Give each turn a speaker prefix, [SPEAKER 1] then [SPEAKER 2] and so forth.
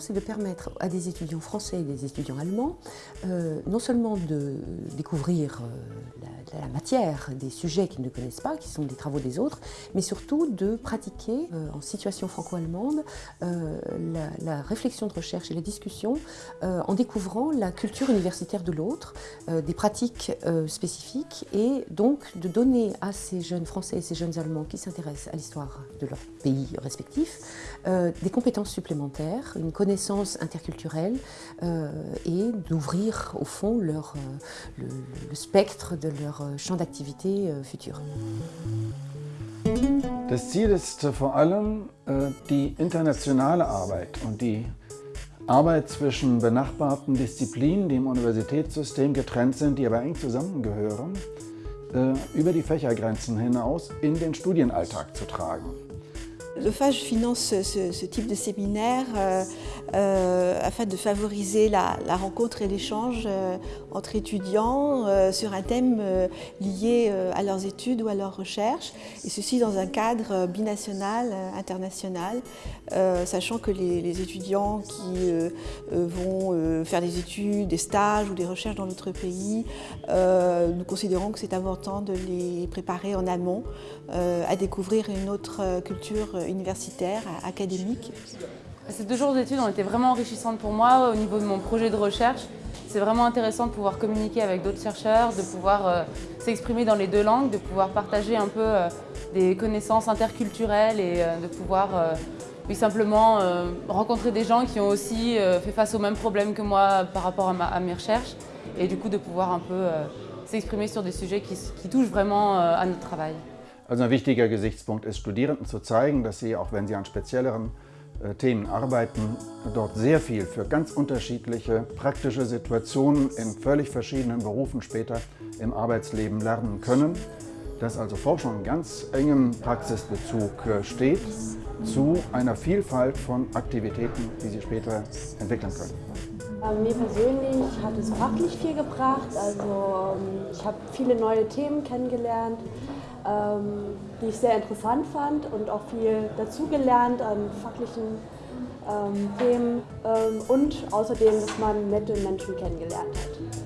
[SPEAKER 1] c'est de permettre à des étudiants français et des étudiants allemands euh, non seulement de découvrir euh, la, matière des sujets qu'ils ne connaissent pas, qui sont des travaux des autres, mais surtout de pratiquer euh, en situation franco-allemande la, réflexion de recherche et la discussion en découvrant la culture universitaire de l'autre, des pratiques spécifiques et donc de donner à ces jeunes français et ces jeunes allemands qui s'intéressent à l'histoire de leur pays respectifs des compétences supplémentaires, une connaissance interculturelle euh, et d'ouvrir au fond leur, euh, le, le, spectre de leur euh, champ d'activité futur.
[SPEAKER 2] Das Ziel ist vor allem die internationale Arbeit und die Arbeit zwischen benachbarten Disziplinen, die im Universitätssystem getrennt sind, die aber eng zusammengehören, über die Fächergrenzen hinaus in den Studienalltag zu tragen.
[SPEAKER 3] Le FAGE finance ce, type de séminaire euh, euh, afin de favoriser la, rencontre et l'échange euh, entre étudiants sur un thème lié à leurs études ou à leurs recherches, et ceci dans un cadre binational, international, sachant que les, étudiants qui vont faire des études, des stages ou des recherches dans notre pays, nous considérons que c'est important de les préparer en amont à découvrir une autre culture universitaire, académique.
[SPEAKER 4] Ces deux jours d'études ont été vraiment enrichissantes pour moi au niveau de mon projet de recherche. C'est vraiment intéressant de pouvoir communiquer avec d'autres chercheurs, de pouvoir euh, s'exprimer dans les deux langues, de pouvoir partager un peu euh, des connaissances interculturelles et euh, de pouvoir simplement rencontrer des gens qui ont aussi fait face aux mêmes problèmes que moi par rapport à, mes recherches et du coup de pouvoir un peu s'exprimer sur des sujets qui touchent vraiment à notre travail.
[SPEAKER 2] Also ein wichtiger Gesichtspunkt ist, Studierenden zu zeigen, dass sie, auch wenn sie an spezielleren äh, Themen arbeiten, dort sehr viel für ganz unterschiedliche praktische Situationen in völlig verschiedenen Berufen später im Arbeitsleben lernen können. Dass also Forschung in ganz engem Praxisbezug äh, steht zu einer Vielfalt von Aktivitäten, die sie später entwickeln können.
[SPEAKER 5] Mir persönlich hat es fachlich viel gebracht. Also ähm, ich habe viele neue Themen kennengelernt. Ähm, die ich sehr interessant fand und auch viel dazugelernt an fachlichen ähm, Themen ähm, und außerdem, dass man nette Menschen kennengelernt hat.